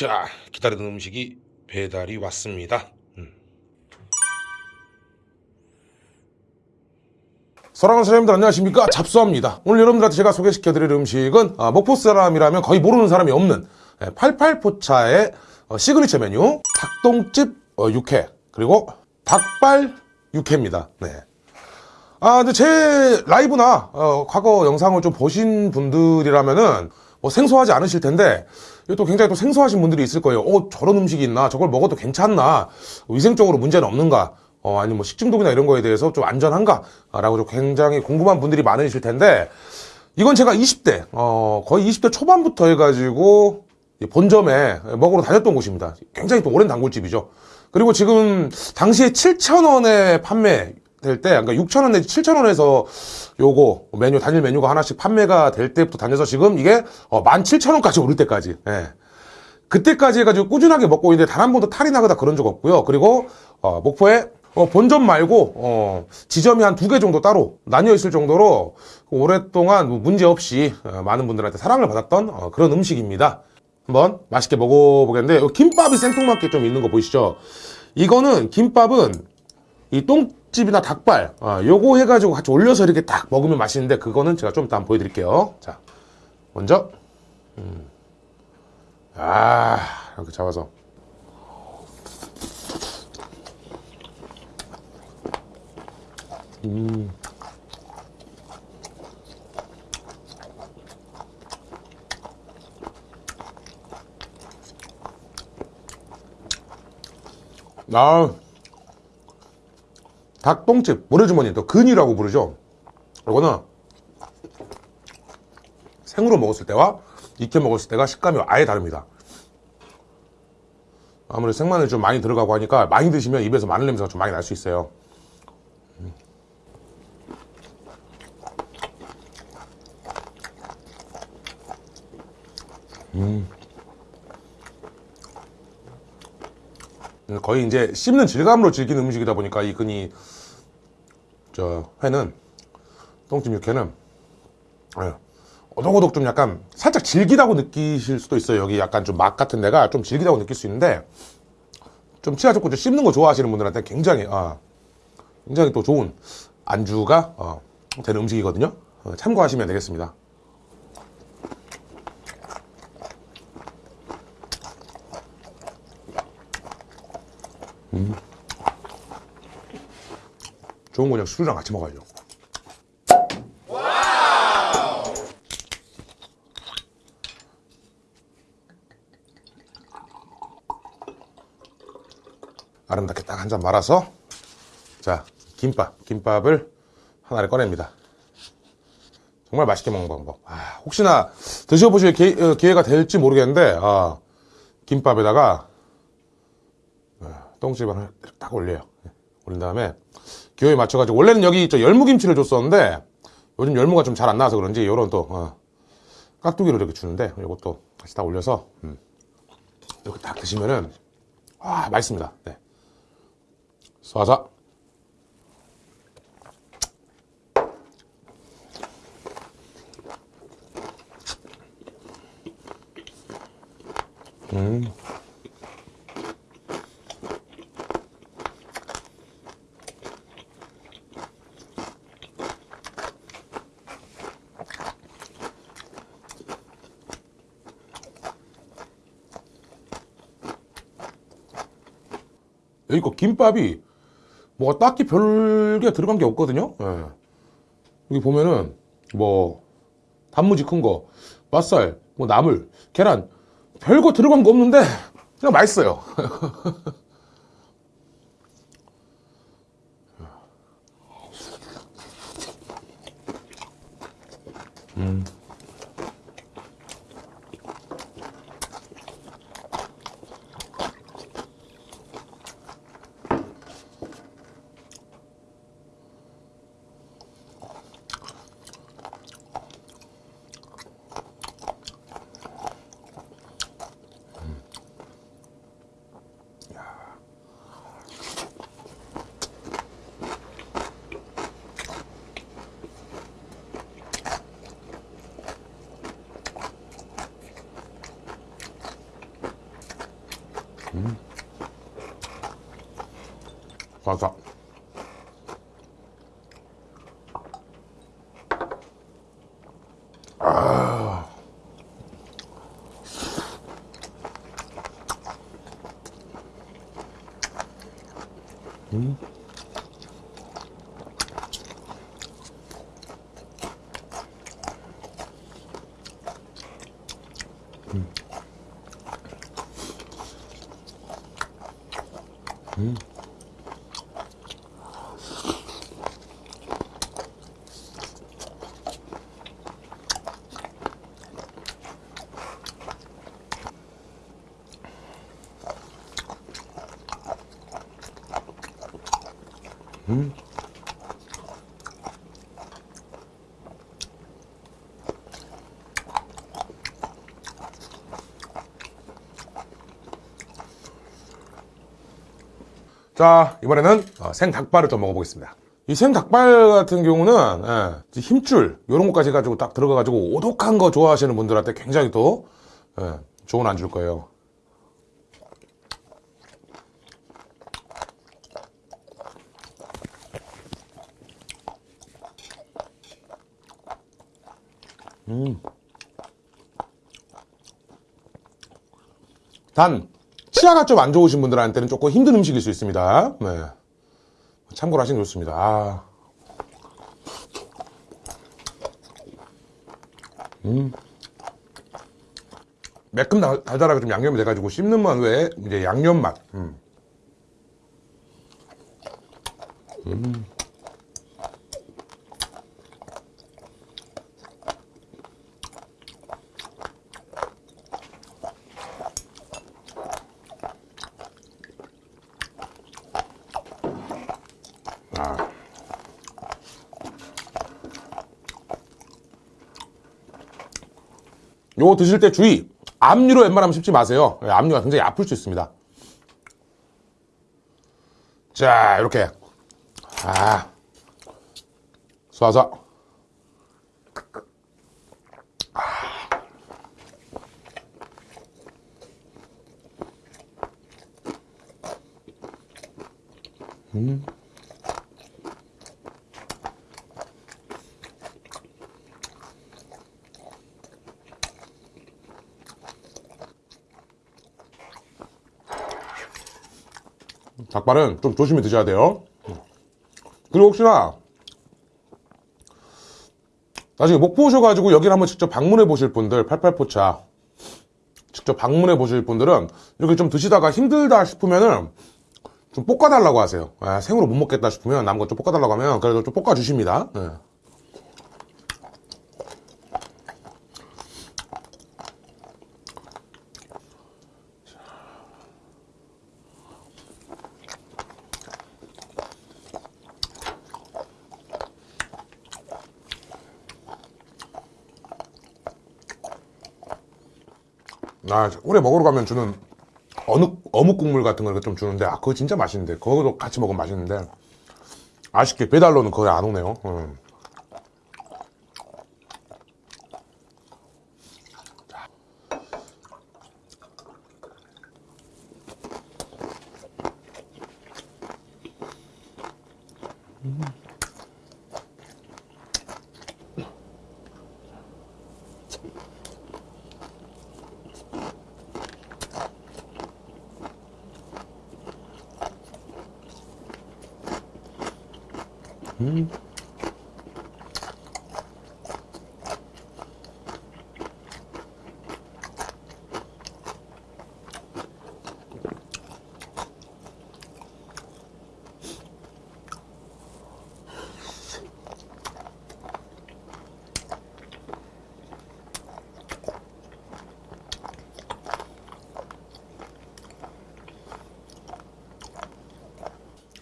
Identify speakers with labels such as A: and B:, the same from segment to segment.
A: 자, 기다리던 음식이 배달이 왔습니다. 음. 사랑하는 사장님들 안녕하십니까 잡수합니다 오늘 여러분들한테 제가 소개시켜 드릴 음식은 아, 목포 사람이라면 거의 모르는 사람이 없는 88포차의 어, 시그니처 메뉴 닭똥집 어, 육회 그리고 닭발 육회입니다 네. 아 근데 제 라이브나 어, 과거 영상을 좀 보신 분들이라면은 뭐 생소하지 않으실 텐데 또 굉장히 또 생소하신 분들이 있을 거예요 어 저런 음식이 있나 저걸 먹어도 괜찮나 위생적으로 문제는 없는가 어, 아니 뭐 식중독이나 이런 거에 대해서 좀 안전한가? 라고 좀 굉장히 궁금한 분들이 많으실 텐데, 이건 제가 20대, 어, 거의 20대 초반부터 해가지고, 본점에 먹으러 다녔던 곳입니다. 굉장히 또 오랜 단골집이죠. 그리고 지금, 당시에 7,000원에 판매, 될 때, 그러니까 6,000원 내지 7,000원에서 요거 메뉴, 단일 메뉴가 하나씩 판매가 될 때부터 다녀서 지금 이게 어, 17,000원까지 오를 때까지, 예. 그때까지 해가지고 꾸준하게 먹고 있는데 단 한 번도 탈이 나거나 그런 적 없고요. 그리고, 어, 목포에 어, 본점 말고 어, 지점이 한 두 개 정도 따로 나뉘어 있을 정도로 오랫동안 뭐 문제 없이 어, 많은 분들한테 사랑을 받았던 어, 그런 음식입니다. 한번 맛있게 먹어보겠는데 김밥이 생뚱맞게 좀 있는 거 보이시죠? 이거는 김밥은 이 똥 집이나 닭발 어, 요거 해가지고 같이 올려서 이렇게 딱 먹으면 맛있는데 그거는 제가 좀 이따 한번 보여드릴게요. 자, 먼저 음. 아 이렇게 잡아서 아, 닭똥집, 모래주머니, 또 근이라고 부르죠. 이거는 생으로 먹었을 때와 익혀 먹었을 때가 식감이 아예 다릅니다. 아무래도 생마늘 좀 많이 들어가고 하니까 많이 드시면 입에서 마늘 냄새가 좀 많이 날 수 있어요. 거의 이제 씹는 질감으로 즐기는 음식이다 보니까 이 근이 저 회는 똥집 육회는 예, 오독오독 좀 약간 살짝 질기다고 느끼실 수도 있어요. 여기 약간 좀 맛 같은 데가 좀 질기다고 느낄 수 있는데 좀 치아 좋고 좀 씹는 거 좋아하시는 분들한테 굉장히 아, 굉장히 또 좋은 안주가 어, 되는 음식이거든요. 어, 참고하시면 되겠습니다 좋은 거 그냥 술이랑 같이 먹어야죠. 아름답게 딱 한 잔 말아서 자 김밥 김밥을 하나를 꺼냅니다. 정말 맛있게 먹는 방법. 아, 혹시나 드셔보실 기 회, 가 될지 모르겠는데 아, 김밥에다가 어, 똥집을 딱 올려요. 올린 다음에 기호에 맞춰가지고 원래는 여기 저 열무김치를 줬었는데 요즘 열무가 좀 잘 안 나와서 그런지 요런 또 어, 깍두기로 이렇게 주는데 이것도 다시 다 올려서 음, 이렇게 딱 드시면은 아 맛있습니다. 네. 쏴서 음. 여기 거 김밥이 뭐 딱히 별게 들어간 게 없거든요. 예. 여기 보면은 뭐 단무지 큰 거, 맛살, 뭐 나물, 계란 별거 들어간 거 없는데 그냥 맛있어요. 음. 음. 바 嗯 자, 이번에는 어, 생닭발을 좀 먹어보겠습니다. 이 생닭발 같은 경우는 예, 힘줄 이런 것까지 해가지고 딱 들어가 가지고 오독한 거 좋아하시는 분들한테 굉장히 또 예, 좋은 안주일 거예요. 단 치아가 좀 안 좋으신 분들한테는 조금 힘든 음식일 수 있습니다. 네. 참고로 하시는 게 좋습니다. 아. 음. 매끔 달- 달달하게 좀 양념이 돼가지고 씹는 맛 외에 이제 양념 맛. 음. 음. 요거 드실 때 주의! 압류로 웬만하면 씹지 마세요. 예, 압류가 굉장히 아플 수 있습니다. 자, 이렇게. 아. 쏴서. 닭발은 좀 조심히 드셔야 돼요. 그리고 혹시나 나중에 목포 오셔가지고 여기를 한번 직접 방문해 보실 분들, 88포차 직접 방문해 보실 분들은 이렇게 좀 드시다가 힘들다 싶으면은 좀 볶아달라고 하세요. 아, 생으로 못 먹겠다 싶으면 남은 거 좀 볶아달라고 하면 그래도 좀 볶아주십니다. 네. 아, 오래 먹으러 가면 주는 어묵, 어묵 국물 같은 걸 좀 주는데, 아, 그거 진짜 맛있는데. 그거도 같이 먹으면 맛있는데. 아쉽게 배달로는 거의 안 오네요. 음. Mm-hmm.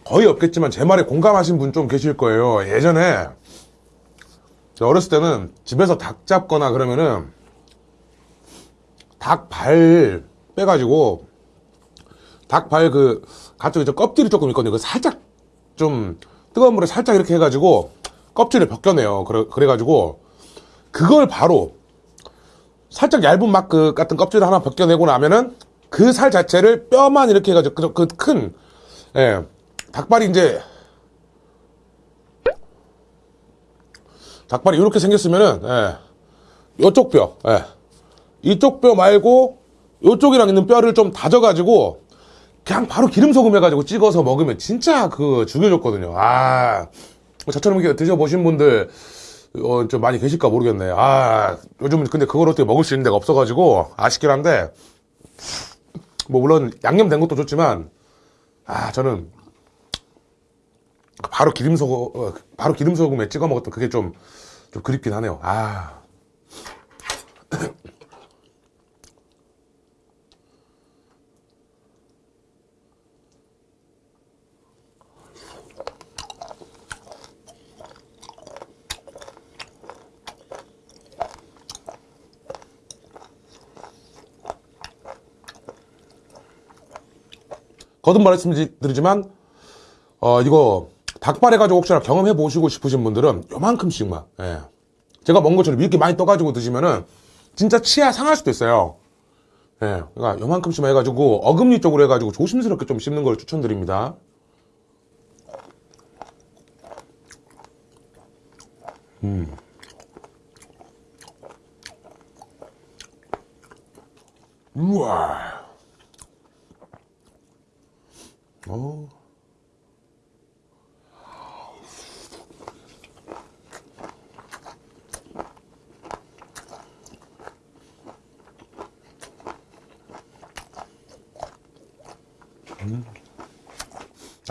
A: 거의 없겠지만 제 말에 공감하신 분 좀 계실 거예요. 예전에 어렸을 때는 집에서 닭 잡거나 그러면은 닭 발 빼가지고 닭 발 그 가쪽 이제 껍질이 조금 있거든요. 그 살짝 좀 뜨거운 물에 살짝 이렇게 해가지고 껍질을 벗겨내요. 그래, 그래가지고 그걸 바로 살짝 얇은 막 그 같은 껍질을 하나 벗겨내고 나면은 그 살 자체를 뼈만 이렇게 해가지고 그큰 예, 닭발이 이제 닭발이 이렇게 생겼으면은 예, 요쪽 뼈, 예, 이쪽 뼈 말고 요쪽이랑 있는 뼈를 좀 다져가지고 그냥 바로 기름 소금 해가지고 찍어서 먹으면 진짜 그 죽여줬거든요. 아 저처럼 이렇게 드셔보신 분들 어, 좀 많이 계실까 모르겠네. 아 요즘 근데 그걸 어떻게 먹을 수 있는 데가 없어가지고 아쉽긴 한데 뭐 물론 양념된 것도 좋지만 아 저는 바로 기름 소금 어, 바로 기름 소금에 찍어 먹었던 그게 좀 좀 그립긴 하네요. 아. 거듭 말씀드리지만 어 이거 닭발 해가지고 혹시나 경험해 보시고 싶으신 분들은 요만큼씩만 예. 제가 먹은 것처럼 이렇게 많이 떠가지고 드시면은 진짜 치아 상할 수도 있어요 예. 그러니까 요만큼씩만 해가지고 어금니 쪽으로 해가지고 조심스럽게 좀 씹는 걸 추천드립니다 음. 우와 어.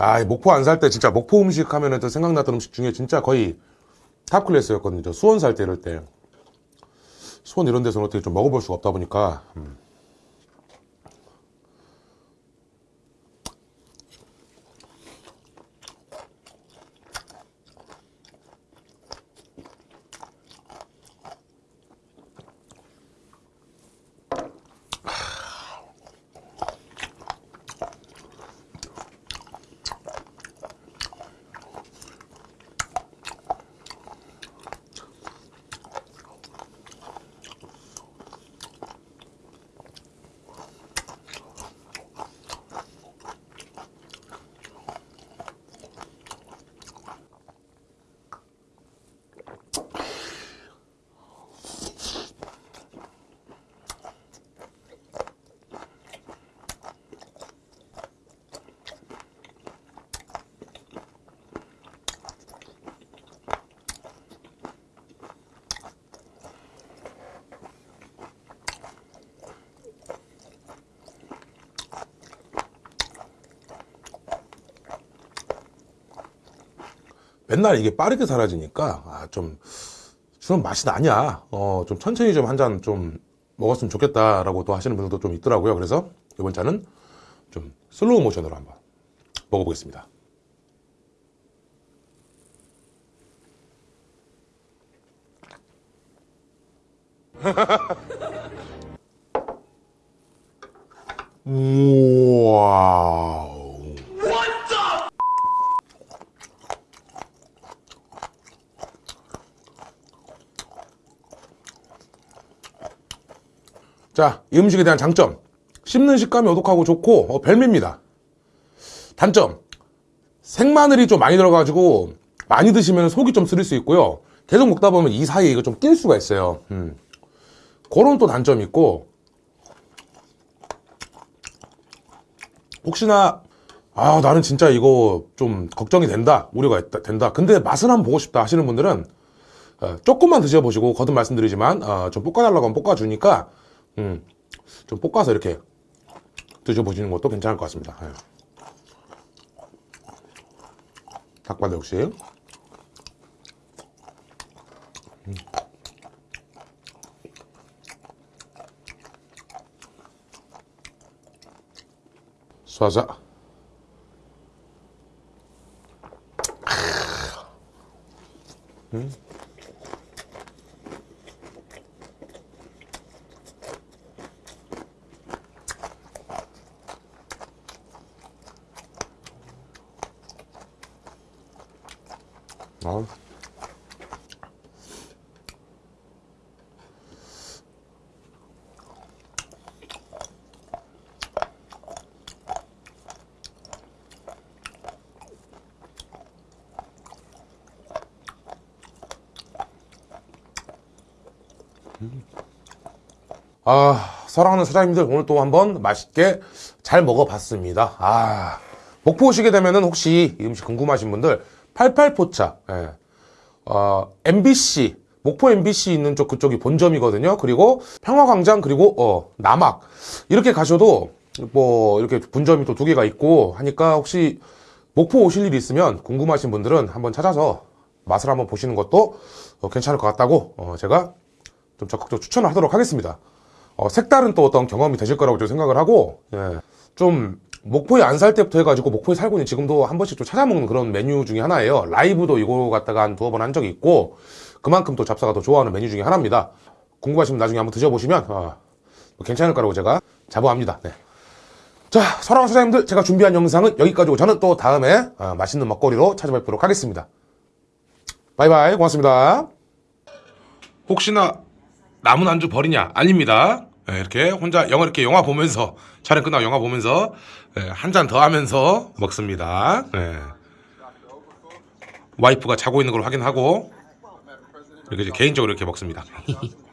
A: 아, 이 목포 안 살 때 진짜 목포 음식 하면은 또 생각났던 음식 중에 진짜 거의 top class였거든요. 저 수원 살 때 이럴 때. 수원 이런 데서는 어떻게 좀 먹어볼 수가 없다 보니까. 음. 맨날 이게 빠르게 사라지니까 아, 좀 주는 맛이 나냐. 어, 좀 천천히 좀 한 잔좀 먹었으면 좋겠다라고 또 하시는 분들도 좀 있더라고요. 그래서 이번 잔은 좀 슬로우 모션으로 한번 먹어보겠습니다. 와 자, 이 음식에 대한 장점. 씹는 식감이 오독하고 좋고, 어, 별미입니다. 단점. 생마늘이 좀 많이 들어가지고, 많이 드시면 속이 좀 쓰릴 수 있고요. 계속 먹다 보면 이 사이에 이거 좀 낄 수가 있어요. 음. 그런 또 단점이 있고, 혹시나, 아, 나는 진짜 이거 좀 걱정이 된다. 우려가 있다, 된다. 근데 맛을 한번 보고 싶다 하시는 분들은, 어, 조금만 드셔보시고, 거듭 말씀드리지만, 어, 좀 볶아달라고 하면 볶아주니까, 음, 좀 볶아서 이렇게 드셔보시는 것도 괜찮을 것 같습니다. 예. 닭발 역시. 음. 쏴자. 음. 아, 사랑하는 사장님들 오늘 또 한번 맛있게 잘 먹어봤습니다. 아, 목포 오시게 되면 은 혹시 이 음식 궁금하신 분들 88포차, 예. 어, MBC, 목포 MBC 있는 쪽 그쪽이 본점이거든요. 그리고 평화광장 그리고 어, 남악 이렇게 가셔도 뭐 이렇게 분점이 또 두 개가 있고 하니까 혹시 목포 오실 일이 있으면 궁금하신 분들은 한번 찾아서 맛을 한번 보시는 것도 어, 괜찮을 것 같다고 어, 제가 좀 적극적으로 추천을 하도록 하겠습니다. 어, 색다른 또 어떤 경험이 되실 거라고 좀 생각을 하고, 예. 좀, 목포에 안 살 때부터 해가지고, 목포에 살고 있는 지금도 한 번씩 좀 찾아먹는 그런 메뉴 중에 하나예요. 라이브도 이거 갖다가 한 두어 번 한 적이 있고, 그만큼 또 잡사가 더 좋아하는 메뉴 중에 하나입니다. 궁금하시면 나중에 한번 드셔보시면, 어, 뭐 괜찮을 거라고 제가 자부합니다. 네. 자, 사랑하는 사장님들, 제가 준비한 영상은 여기까지고, 저는 또 다음에 어, 맛있는 먹거리로 찾아뵙도록 하겠습니다. 바이바이, 고맙습니다. 혹시나 남은 안주 버리냐? 아닙니다. 예, 이렇게 혼자 영화 이렇게 영화 보면서 촬영 끝나고 영화 보면서 한 잔 더 하면서 먹습니다. 예. 와이프가 자고 있는 걸 확인하고 이렇게 개인적으로 이렇게 먹습니다.